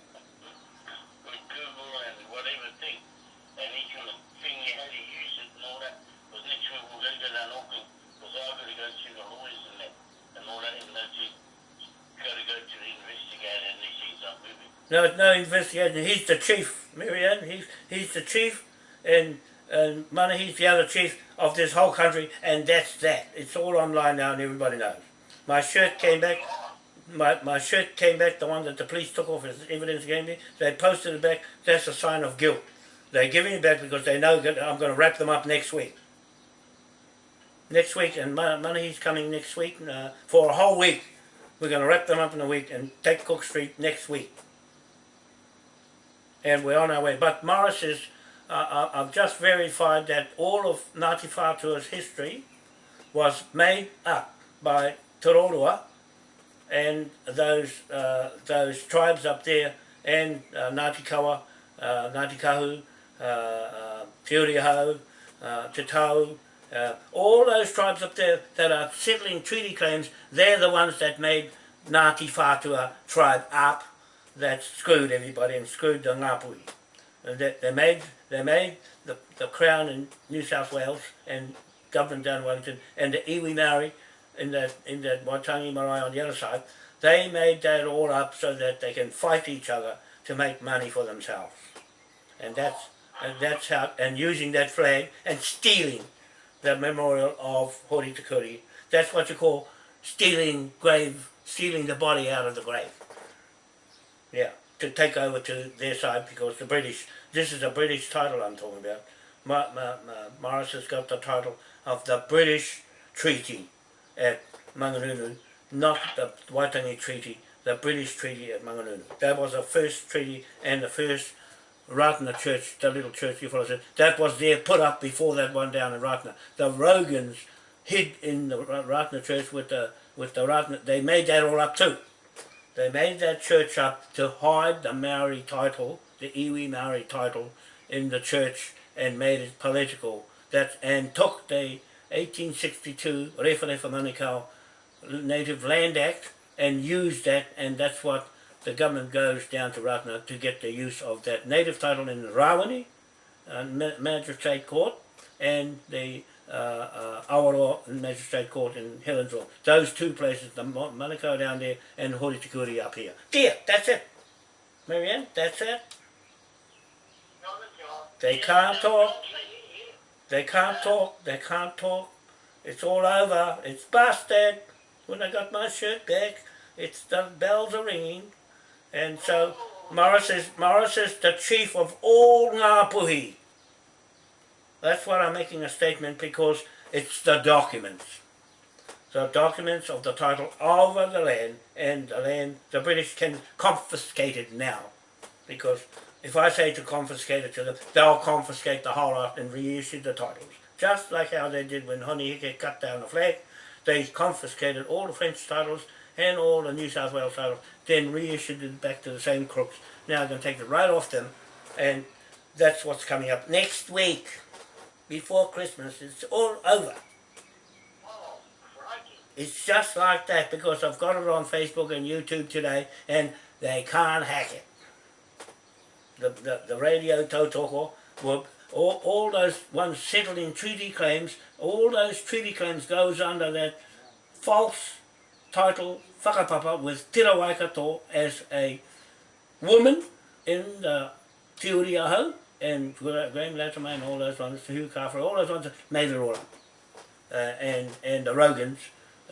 No, no investigation. He's the chief, Marianne. He's he's the chief, and and Mana, he's the other chief of this whole country, and that's that. It's all online now, and everybody knows. My shirt came back. My, my shirt came back, the one that the police took off as evidence against me. They posted it back. That's a sign of guilt. They're giving it back because they know that I'm going to wrap them up next week. Next week, and Money's coming next week uh, for a whole week. We're going to wrap them up in a week and take Cook Street next week and we're on our way. But Morris is, uh, uh, I've just verified that all of Ngāti Whātua's history was made up by Te Roroa and those uh, those tribes up there and uh, Ngāti Kawa, uh, Ngāti Kahu, uh, uh, uh, Te Tau, uh, all those tribes up there that are settling treaty claims, they're the ones that made Ngāti Whātua tribe up that screwed everybody and screwed the Ngāpuhi. And they, they made they made the, the Crown in New South Wales and government down in Wellington and the iwi Maori in that in that Waitangi Marae on the other side, they made that all up so that they can fight each other to make money for themselves. And that's and that's how and using that flag and stealing the memorial of Hori Te Kuri. That's what you call stealing grave stealing the body out of the grave. Yeah, to take over to their side because the British, this is a British title I'm talking about. Ma, Ma, Ma, Morris has got the title of the British Treaty at Mangungu, not the Waitangi Treaty, the British Treaty at Mangungu. That was the first treaty and the first Ratana Church, the little church you follow, that was there put up before that one down in Ratana. The Rogans hid in the Ra- Ratana Church with the with the Ratana, they made that all up too. They made that church up to hide the Maori title, the iwi Maori title, in the church and made it political. That and took the 1862 Rewharewha Manukau Native Land Act and used that, and that's what the government goes down to Ratana to get the use of that native title in Rawene uh, Magistrate Court and the uh, uh, Awaroa Magistrate Court in Helensville. Those two places, the Manukau down there and Hori Te Kuri up here. There, that's it. Marianne, that's it. They can't talk. They can't talk. They can't talk. It's all over. It's busted. When I got my shirt back, it's the bells are ringing, and so Morris is Morris is the chief of all Ngāpuhi. That's why I'm making a statement because it's the documents. The documents of the title over the land and the land the British can confiscate it now. Because if I say to confiscate it to them, they'll confiscate the whole lot and reissue the titles. Just like how they did when Hone Heke cut down the flag. They confiscated all the French titles and all the New South Wales titles, then reissued it back to the same crooks. Now they're going to take it right off them, and that's what's coming up next week, before Christmas. It's all over. It's just like that because I've got it on Facebook and YouTube today, and they can't hack it. The the, the radio tautoko were all, all those ones settled in treaty claims, all those treaty claims goes under that false title whakapapa with Tira Waikato as a woman in the Te Uriaho and Graham Latimer and all those ones, Hugh Carver, all those ones made it all up. Uh, and, and the Rogans,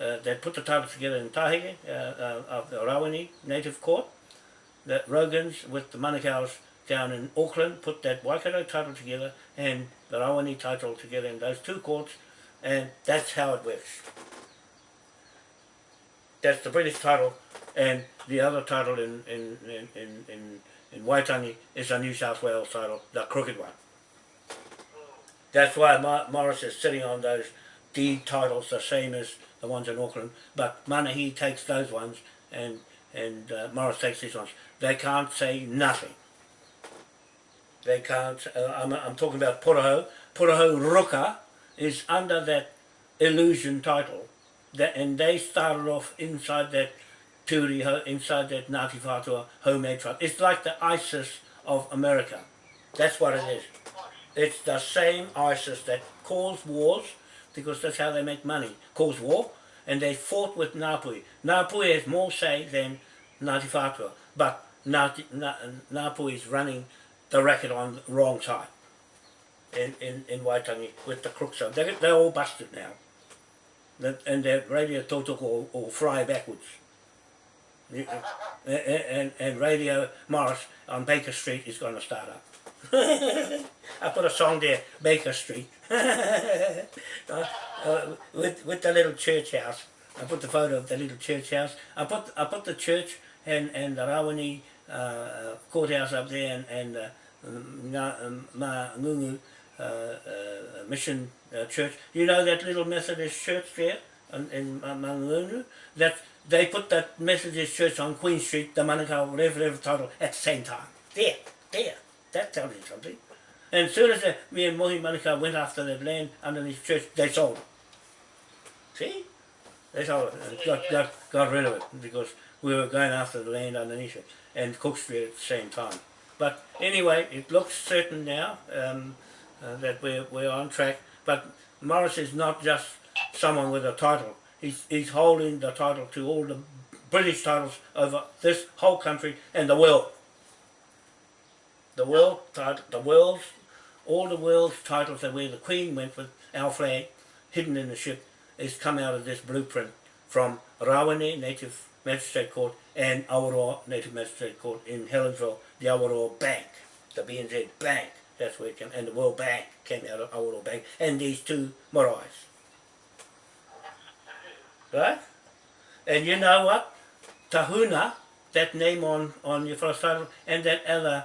uh, that put the titles together in Tahege uh, uh, of the Rawini Native Court. The Rogans with the Manukau's down in Auckland put that Waikato title together and the Rawene title together in those two courts, and that's how it works. That's the British title, and the other title in in in in, in, in Waitangi is a New South Wales title, the crooked one. That's why Morris is sitting on those deed titles the same as the ones in Auckland, but Manahi takes those ones and and uh, Morris takes these ones. They can't say nothing. They can't, uh, I'm, I'm talking about Puraho. Puraho Roka is under that illusion title. That, and they started off inside that Turiho, inside that Ngāti Whātua homemade tribe. It's like the ISIS of America. That's what it is. It's the same ISIS that cause wars, because that's how they make money, cause war, and they fought with Ngāpuhi. Ngāpuhi has more say than Ngāti Whātua, but Ngāti, is running the racket on the wrong side in, in, in Waitangi with the crooks. So they're, they're all busted now. And their radio Tautoko will, will fry backwards. You- and, and, Radio Morris on Baker Street is going to start up. [laughs] I put a song there, Baker Street, [laughs] uh, uh, with with the little church house. I put the photo of the little church house. I put I put the church and and the Rawene uh, courthouse up there and and uh, Ngā- um, Ngungu uh, uh, mission uh, church. You know that little Methodist church there in, in Mangungu? That they put that Methodist church on Queen Street, the Manukau whatever, whatever title, at the same time. There, there. That tells you something. And as soon as the, me and Mohi Manukau went after that land underneath the church, they sold it. See? They sold it and got, got, got rid of it because we were going after the land underneath it and Cook Street at the same time. But anyway, it looks certain now um, uh, that we're, we're on track. But Morris is not just someone with a title. He's, he's holding the title to all the British titles over this whole country and the world. The world, tit- the world's, all the world's titles that where the Queen went with our flag hidden in the ship is come out of this blueprint from Rawene Native Magistrate Court and Awaroa Native Magistrate Court in Helensville, the Awaroa Bank, the BNZ Bank. That's where it came, and the World Bank came out of Awaroa Bank, and these two marais. Right? And you know what? Tahuna, that name on, on your first title, and that other,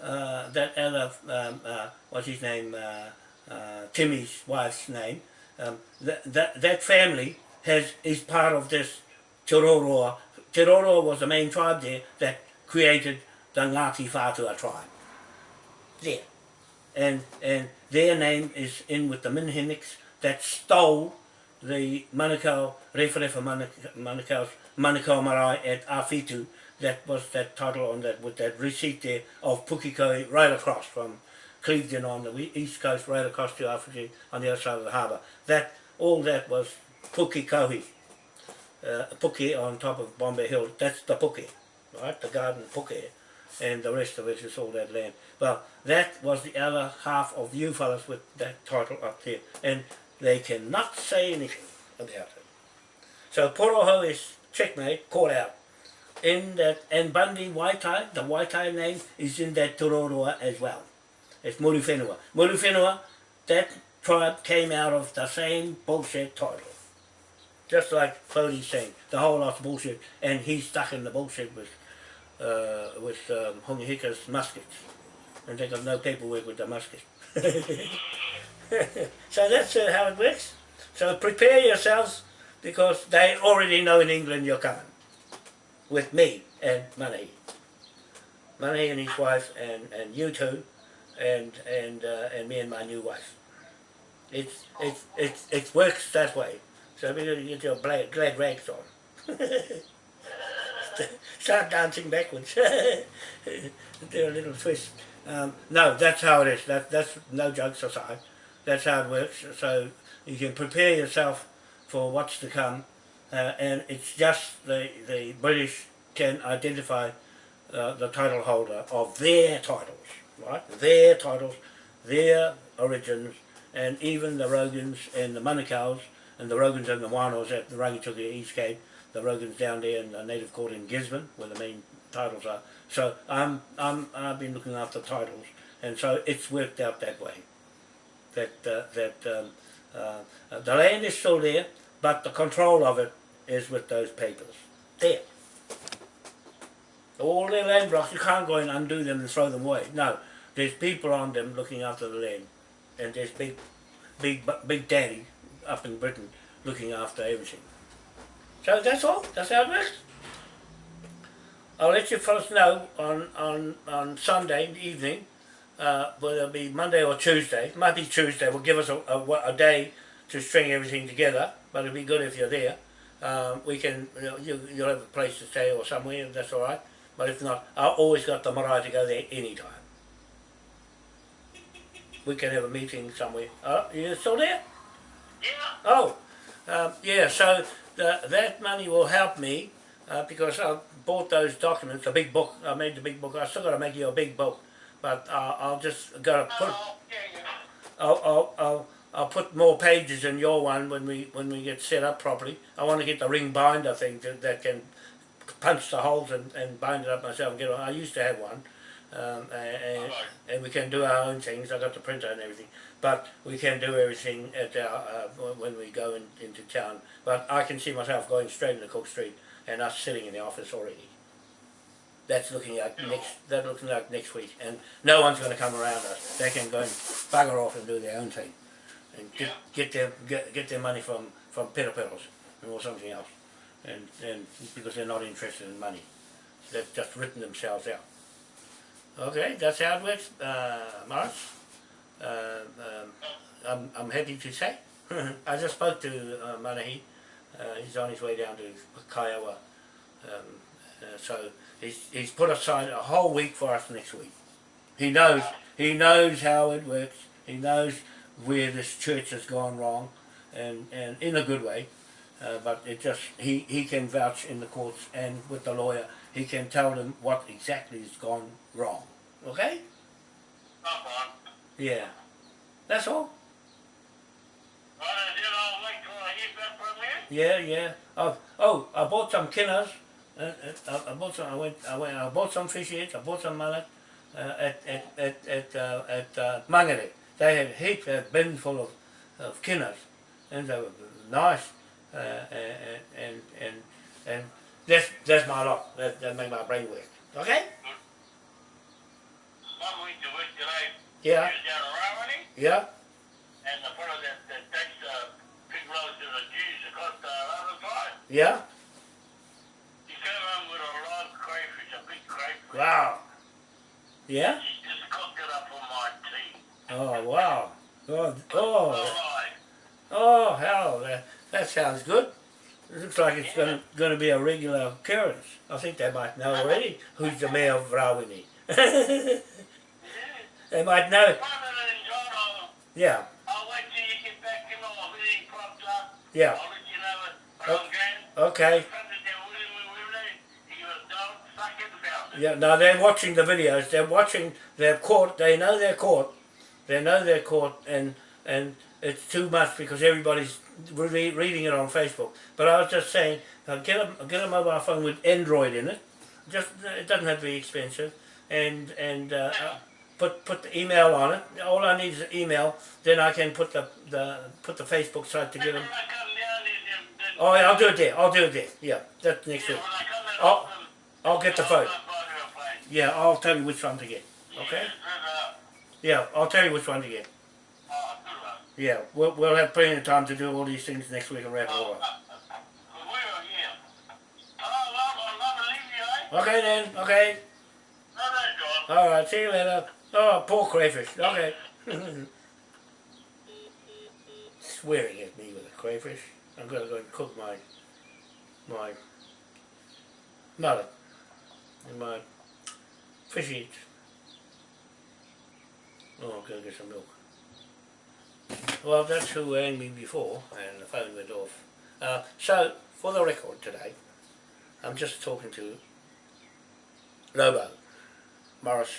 uh, that other, um, uh, what's his name, uh, uh, Timmy's wife's name, um, that, that, that family has is part of this Te Roroa. Was the main tribe there that created the Ngāti Whātua tribe. There. And, and their name is in with the Minhinnicks that stole the Manukau, Manuk- Manukau's Manukau Marae at Awhitu, that was that title on that, with that receipt there of Pukikoi right across from Clevedon on the east coast, right across to Awhitu on the other side of the harbour. That, all that was Pukekohe, uh, Puki on top of Bombay Hill, that's the Puki, right, the garden Puki, and the rest of it is all that land. Well, that was the other half of you fellas with that title up there, and they cannot say anything about it. So Poroho is checkmate, caught out. In that, and Bundy Waitai, the Waitai name is in that Te Roroa as well. It's Murufenua. Murufenua, that tribe came out of the same bullshit title. Just like Flody's saying, the whole lot's bullshit, and he's stuck in the bullshit with uh, with um, Hongi Hika's muskets. And they got no paperwork with the muskets. [laughs] so that's uh, how it works. So prepare yourselves because they already know in England you're coming. With me and Money. Money and his wife and, and you two and and uh, and me and my new wife. It's it's it's it works that way. So we gotta get your black, glad rags on. [laughs] Start dancing backwards. [laughs] Do a little twist. Um, no, that's how it is. That, that's no jokes aside. That's how it works. So you can prepare yourself for what's to come, uh, and it's just the the British can identify uh, the title holder of their titles, right? Their titles, their origins, and even the Rogans and the Manukau's and the Rogans and the Wanos at the Rangitukia East Cape, the Rogans down there in the native court in Gisborne, where the main titles are. So I'm, I'm, I've been looking after titles, and so it's worked out that way. That, uh, that um, uh, the land is still there, but the control of it is with those papers. There. All their land blocks, you can't go and undo them and throw them away. No, there's people on them looking after the land, and there's big, big, big daddy up in Britain looking after everything. So that's all. That's how it works. I'll let you fellas know on, on, on Sunday evening, uh, whether it'll be Monday or Tuesday. Might be Tuesday. Will give us a, a, a day to string everything together, but it'll be good if you're there. Um, we can, you know, you, you'll have a place to stay or somewhere, that's all right. But if not, I've always got the marae to go there anytime. We can have a meeting somewhere. Oh, you still there? Yeah. Oh, um, yeah, so the, that money will help me uh, because I bought those documents, the big book, I made the big book, I still got to make you a big book, but uh, I'll just got to put, Oh. I'll, I'll, I'll, I'll put more pages in your one when we when we get set up properly. I want to get the ring binder thing that, that can punch the holes and, and bind it up myself and get. I used to have one. Um, and, and we can do our own things. I got the printer and everything, but we can do everything at our uh, when we go in, into town. But I can see myself going straight into Cook Street and us sitting in the office already. That's looking like next. That looking like next week, and no one's going to come around us. They can go and bugger off and do their own thing, and get get their get, get their money from from Peter Petals or something else, and and because they're not interested in money, they've just written themselves out. Okay, that's how it works, uh, Morris. Uh, um, I'm I'm happy to say. I just spoke to uh, Manahi. Uh, he's on his way down to Kiowa. Um, uh, so he's, he's put aside a whole week for us next week. He knows he knows how it works. He knows where this church has gone wrong, and, and in a good way. Uh, but it just he, he can vouch in the courts and with the lawyer. He can tell them what exactly has gone wrong. Okay? Yeah. That's all. Well, then I'll wait till I hear back from you. Yeah, yeah. Oh, oh, I bought some kinners. Uh, uh, I, I bought some. I went. I went. I bought some fish heads. I bought some mullet uh, at at at at uh, at uh, Mangere. They had heaps, a bin full of of kinners, and they were nice. Uh, and and and and that's that's my lot. That that make my brain work. Okay. To work today. Yeah. You're down around Yeah. and the fellow that, that takes the big loads of the Jews across the other side, Yeah. he came home with a live crayfish, a big crayfish. Wow. Yeah. He just cooked it up for my tea. Oh wow. Oh oh. oh. Alright. Oh hell, that, that sounds good. It looks like it's going going to be a regular occurrence. I think they might know [laughs] already who's the mayor of Rawene. [laughs] they might know. Rather than John, I'll, Yeah, I'll wait till you get back in or if anything pops up. yeah. I'll let you know it. Oh. Okay? Yeah. Now they're watching the videos. They're watching. They're caught. They know they're caught. They know they're caught, and and it's too much because everybody's re- reading it on Facebook. But I was just saying, get a get a mobile phone with Android in it. Just it doesn't have to be expensive, and and uh, uh, put put the email on it. All I need is an email. Then I can put the the put the Facebook site When together. I come down, then- then- Oh, yeah, I'll do it there. I'll do it there. Yeah, that's next week. when I come I'll, I'll- get the phone. stop by your place. Yeah, I'll tell you which one to get. Okay. Yeah. I'll tell you which one to get. Oh. Yeah, we'll, we'll have plenty of time to do all these things next week and wrap it all up. we will, yeah. Well, I'm not leave you, eh? Okay then, okay. John. Alright, see you later. Oh, poor crayfish. Okay. [coughs] Swearing at me with a crayfish. I'm gonna go and cook my my mullet and my fish eats. Oh, I'm gonna get some milk. Well, that's who rang me before, and the phone went off. Uh, so, for the record today, I'm just talking to Lobo, Morris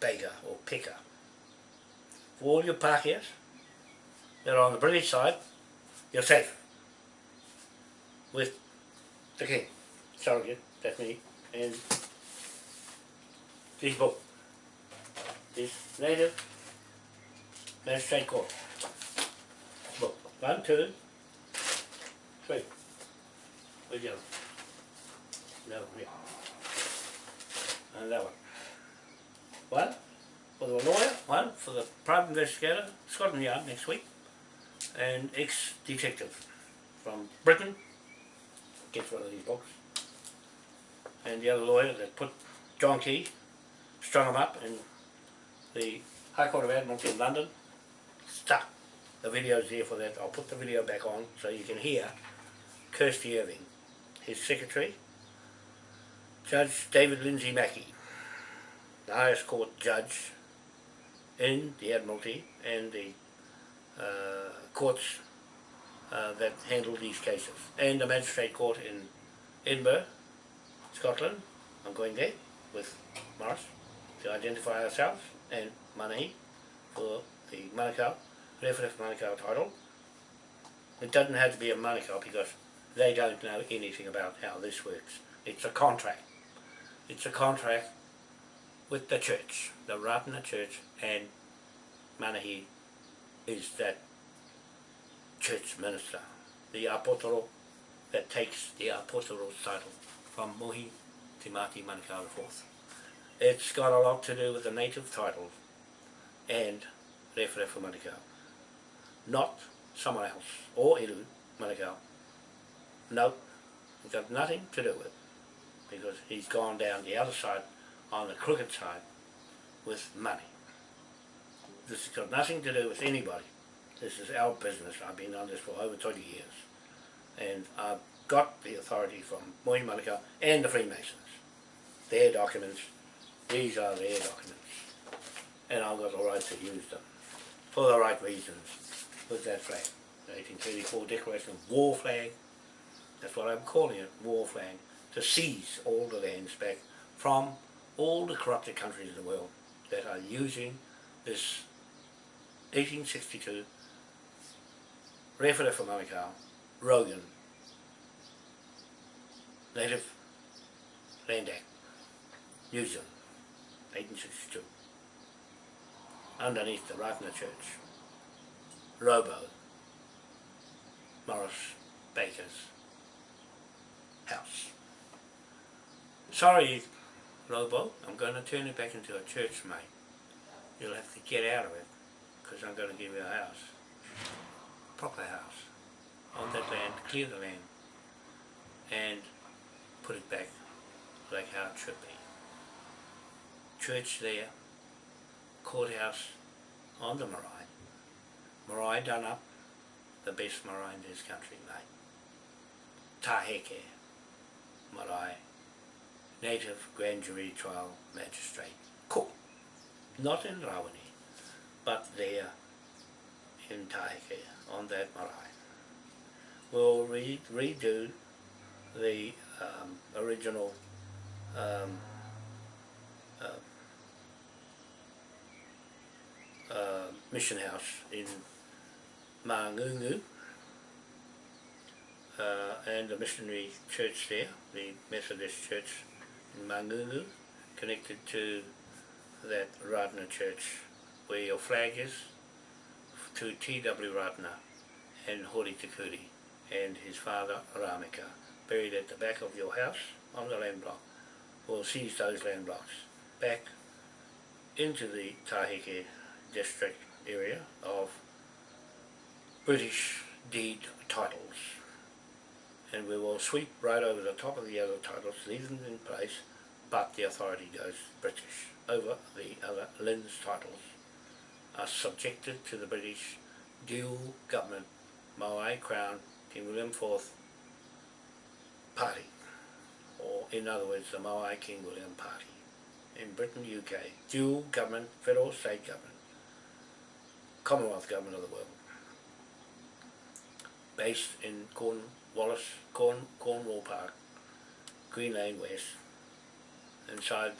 Baker, or Picker. For all your Pākehās that are on the British side, you're safe. With the King, surrogate, that's me, and this book. This native magistrate court. Book. One, two, three. Where's the other? No, here. And that one. One for the lawyer, one for the private investigator, Scotland Yard next week. and ex-detective from Britain, gets one of these books, and the other lawyer that put John Key, strung him up in the High Court of Admiralty in London, stuck. The video's there for that. I'll put the video back on so you can hear Kirsty Irving, his secretary, Judge David Lindsay Mackey, the highest court judge in the Admiralty and the uh, courts uh, that handle these cases, and the magistrate court in Edinburgh, Scotland. I'm going there with Morris to identify ourselves and Manahi for the Manukau, Rewharewha Manukau title. It doesn't have to be a Manukau because they don't know anything about how this works. It's a contract. It's a contract with the church, the Ratana church, and Manahi is that church minister, the apotoro that takes the apotoro title from Mohi Te Mati Manukau IV. It's got a lot to do with the native titles and Rewharewha Manukau, not someone else, or Iru Manukau. No, it's got nothing to do with it, because he's gone down the other side, on the crooked side, with money. This has got nothing to do with anybody. This is our business. I've been on this for over 20 years. And I've got the authority from Mohi Manukau and the Freemasons. Their documents, these are their documents. And I've got the right to use them for the right reasons with that flag. The 1834 Declaration of War flag, that's what I'm calling it, war flag, to seize all the lands back from all the corrupted countries in the world that are using this 1862 Rewharewha Manukau, Rogan, Native Land Act, New Zealand, 1862, underneath the Ratana Church, Robo, Morris Baker's house. Sorry, Robo, I'm going to turn it back into a church, mate. You'll have to get out of it, because I'm going to give you a house proper house on that land, clear the land, and put it back like how it should be. Church there, courthouse on the marae. Marae done up, the best marae in this country, mate. Taheke marae, native grand jury trial magistrate. Not in Rawene, but there in Taheke on that marae. We'll re redo the um, original um, uh, uh, mission house in Mangungu uh, and the missionary church there, the Methodist church Mangungu, connected to that Ratna church where your flag is, to T.W. Ratna and Hori Tikuri and his father Ramika, buried at the back of your house on the land block. We'll seize those land blocks back into the Tahike district area of British deed titles. And we will sweep right over the top of the other titles, leave them in place, but the authority goes British over the other Lynn's titles. Are subjected to the British dual government Maui Crown King William IV party or in other words the Maui King William party. In Britain, UK, dual government, federal, state government, Commonwealth government of the world. Based in Cornwallis, Corn, Cornwall Park, Green Lane West inside